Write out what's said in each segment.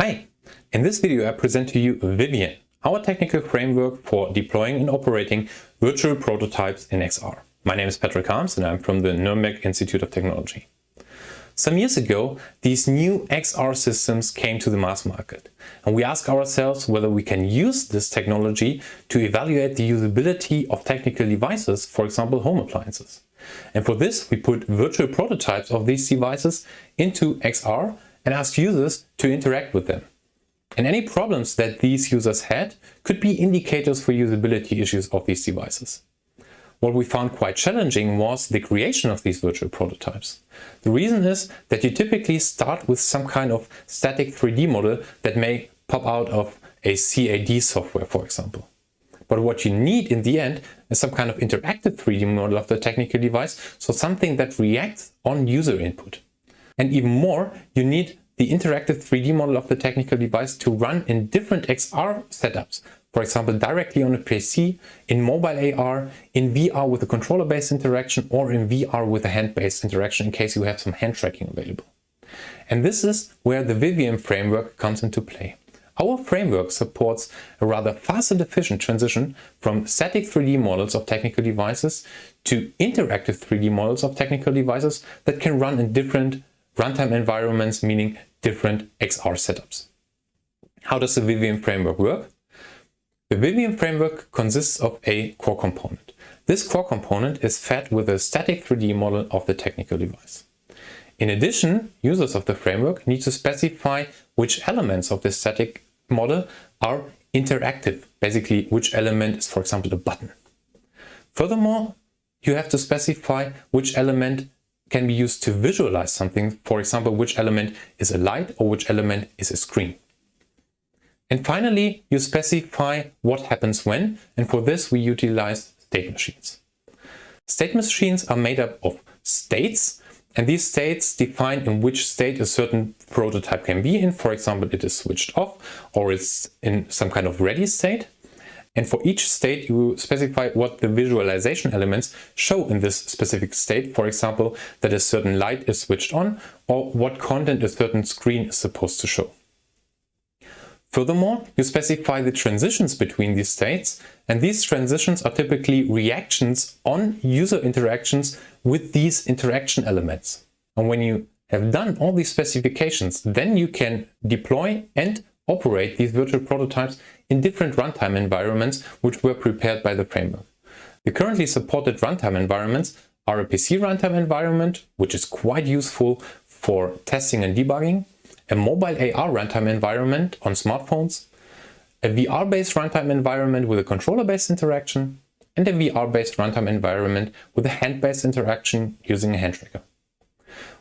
Hi! In this video I present to you Vivian, our technical framework for deploying and operating virtual prototypes in XR. My name is Patrick Harms and I'm from the Nuremberg Institute of Technology. Some years ago, these new XR systems came to the mass market and we ask ourselves whether we can use this technology to evaluate the usability of technical devices, for example home appliances. And for this we put virtual prototypes of these devices into XR and ask users to interact with them. And any problems that these users had could be indicators for usability issues of these devices. What we found quite challenging was the creation of these virtual prototypes. The reason is that you typically start with some kind of static 3D model that may pop out of a CAD software, for example. But what you need in the end is some kind of interactive 3D model of the technical device, so something that reacts on user input. And even more, you need the interactive 3D model of the technical device to run in different XR setups. For example, directly on a PC, in mobile AR, in VR with a controller-based interaction, or in VR with a hand-based interaction in case you have some hand tracking available. And this is where the Vivian framework comes into play. Our framework supports a rather fast and efficient transition from static 3D models of technical devices to interactive 3D models of technical devices that can run in different runtime environments, meaning different XR setups. How does the Vivian framework work? The Vivian framework consists of a core component. This core component is fed with a static 3D model of the technical device. In addition, users of the framework need to specify which elements of this static model are interactive, basically which element is for example a button. Furthermore, you have to specify which element can be used to visualize something, for example, which element is a light or which element is a screen. And finally, you specify what happens when, and for this we utilize state machines. State machines are made up of states, and these states define in which state a certain prototype can be in. For example, it is switched off or it's in some kind of ready state. And for each state, you specify what the visualization elements show in this specific state. For example, that a certain light is switched on or what content a certain screen is supposed to show. Furthermore, you specify the transitions between these states and these transitions are typically reactions on user interactions with these interaction elements. And when you have done all these specifications, then you can deploy and operate these virtual prototypes in different runtime environments which were prepared by the framework. The currently supported runtime environments are a PC runtime environment, which is quite useful for testing and debugging, a mobile AR runtime environment on smartphones, a VR-based runtime environment with a controller-based interaction, and a VR-based runtime environment with a hand-based interaction using a hand tracker.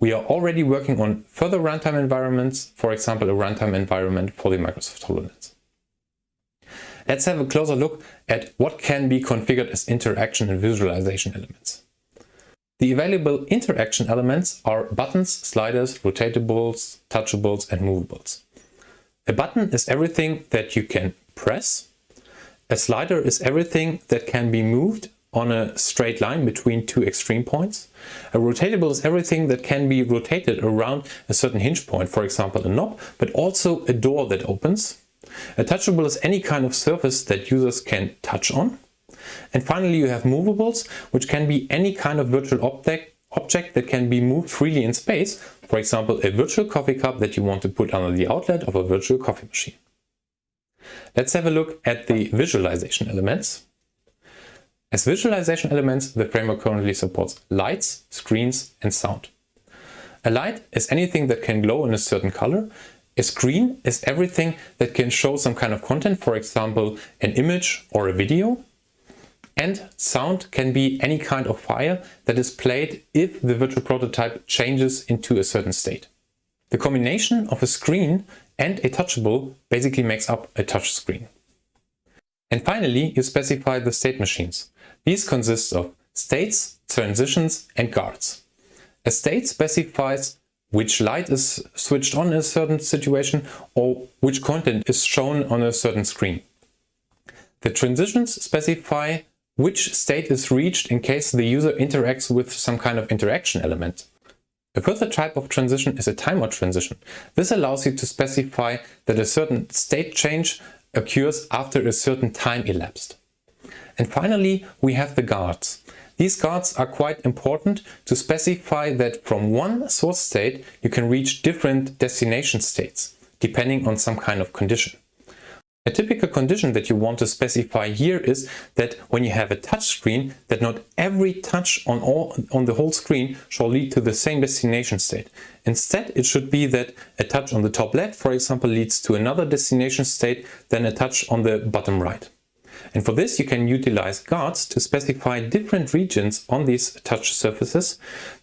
We are already working on further runtime environments, for example a runtime environment for the Microsoft HoloLens. Let's have a closer look at what can be configured as interaction and visualization elements. The available interaction elements are buttons, sliders, rotatables, touchables and movables. A button is everything that you can press. A slider is everything that can be moved on a straight line between two extreme points. A rotatable is everything that can be rotated around a certain hinge point, for example a knob, but also a door that opens. A touchable is any kind of surface that users can touch on. And finally you have movables, which can be any kind of virtual object, object that can be moved freely in space, for example a virtual coffee cup that you want to put under the outlet of a virtual coffee machine. Let's have a look at the visualization elements. As visualization elements, the framework currently supports lights, screens and sound. A light is anything that can glow in a certain color. A screen is everything that can show some kind of content, for example, an image or a video. And sound can be any kind of file that is played if the virtual prototype changes into a certain state. The combination of a screen and a touchable basically makes up a touch screen. And finally, you specify the state machines. These consist of states, transitions and guards. A state specifies which light is switched on in a certain situation or which content is shown on a certain screen. The transitions specify which state is reached in case the user interacts with some kind of interaction element. A further type of transition is a timeout transition. This allows you to specify that a certain state change occurs after a certain time elapsed. And finally, we have the guards. These guards are quite important to specify that from one source state you can reach different destination states, depending on some kind of condition. A typical condition that you want to specify here is that when you have a touch screen, that not every touch on, all, on the whole screen shall lead to the same destination state. Instead, it should be that a touch on the top left, for example, leads to another destination state than a touch on the bottom right. And for this, you can utilize guards to specify different regions on these touch surfaces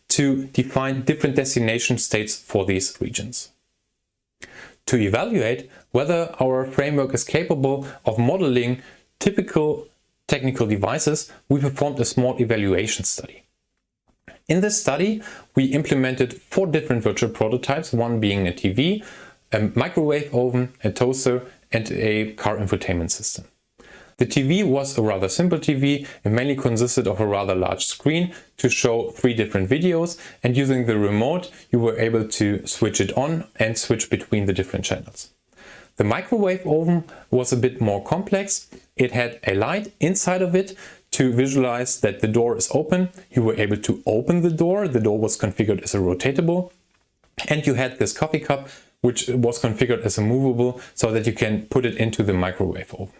to define different destination states for these regions. To evaluate whether our framework is capable of modeling typical technical devices, we performed a small evaluation study. In this study, we implemented four different virtual prototypes, one being a TV, a microwave oven, a toaster and a car infotainment system. The TV was a rather simple TV and mainly consisted of a rather large screen to show three different videos and using the remote you were able to switch it on and switch between the different channels. The microwave oven was a bit more complex. It had a light inside of it to visualize that the door is open. You were able to open the door. The door was configured as a rotatable. And you had this coffee cup which was configured as a movable so that you can put it into the microwave oven.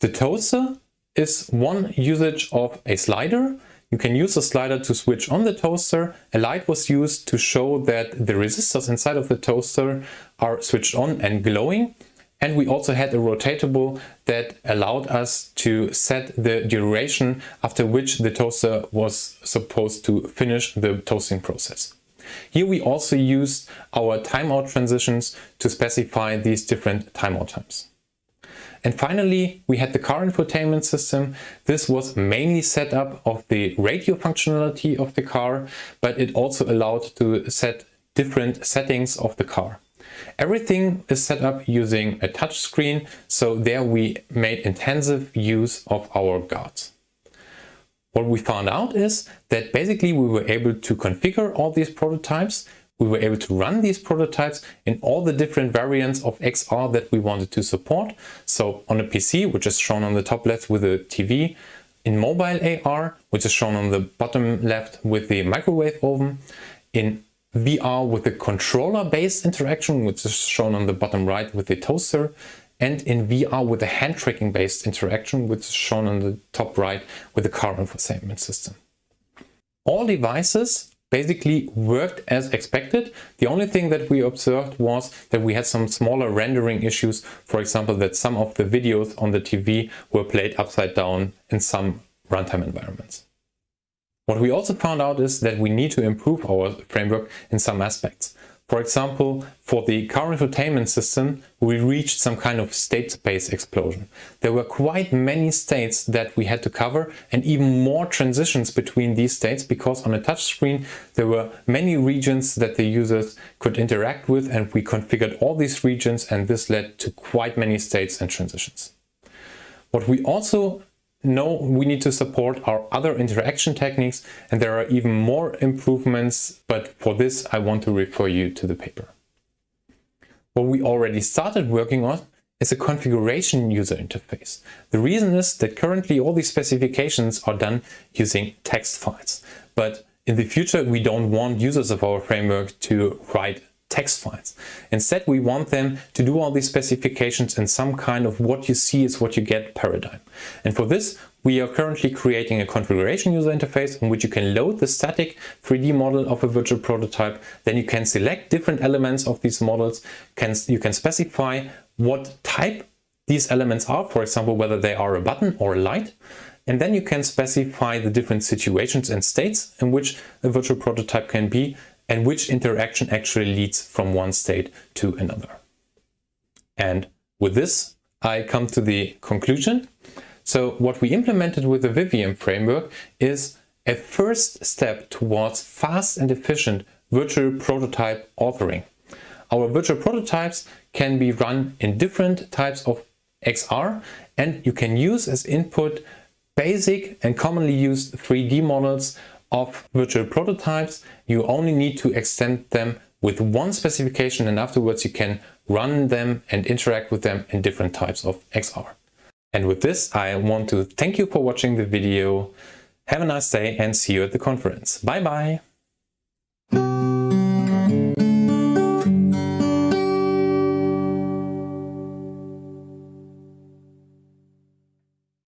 The toaster is one usage of a slider. You can use a slider to switch on the toaster. A light was used to show that the resistors inside of the toaster are switched on and glowing. And we also had a rotatable that allowed us to set the duration after which the toaster was supposed to finish the toasting process. Here we also used our timeout transitions to specify these different timeout times. And finally, we had the car infotainment system. This was mainly set up of the radio functionality of the car, but it also allowed to set different settings of the car. Everything is set up using a touch screen, so there we made intensive use of our guards. What we found out is that basically we were able to configure all these prototypes we were able to run these prototypes in all the different variants of XR that we wanted to support. So on a PC, which is shown on the top left with a TV, in mobile AR, which is shown on the bottom left with the microwave oven, in VR with the controller-based interaction, which is shown on the bottom right with the toaster, and in VR with the hand tracking based interaction, which is shown on the top right with the car infotainment system. All devices basically worked as expected. The only thing that we observed was that we had some smaller rendering issues. For example, that some of the videos on the TV were played upside down in some runtime environments. What we also found out is that we need to improve our framework in some aspects. For example, for the car infotainment system, we reached some kind of state space explosion. There were quite many states that we had to cover and even more transitions between these states because on a touchscreen there were many regions that the users could interact with and we configured all these regions and this led to quite many states and transitions. What we also no, we need to support our other interaction techniques and there are even more improvements, but for this I want to refer you to the paper. What we already started working on is a configuration user interface. The reason is that currently all these specifications are done using text files, but in the future we don't want users of our framework to write text files. Instead, we want them to do all these specifications in some kind of what you see is what you get paradigm. And for this, we are currently creating a configuration user interface in which you can load the static 3D model of a virtual prototype. Then you can select different elements of these models. Can, you can specify what type these elements are, for example, whether they are a button or a light. And then you can specify the different situations and states in which a virtual prototype can be and which interaction actually leads from one state to another. And with this, I come to the conclusion. So what we implemented with the Vivian framework is a first step towards fast and efficient virtual prototype authoring. Our virtual prototypes can be run in different types of XR and you can use as input basic and commonly used 3D models of virtual prototypes. You only need to extend them with one specification and afterwards you can run them and interact with them in different types of XR. And with this, I want to thank you for watching the video. Have a nice day and see you at the conference. Bye bye!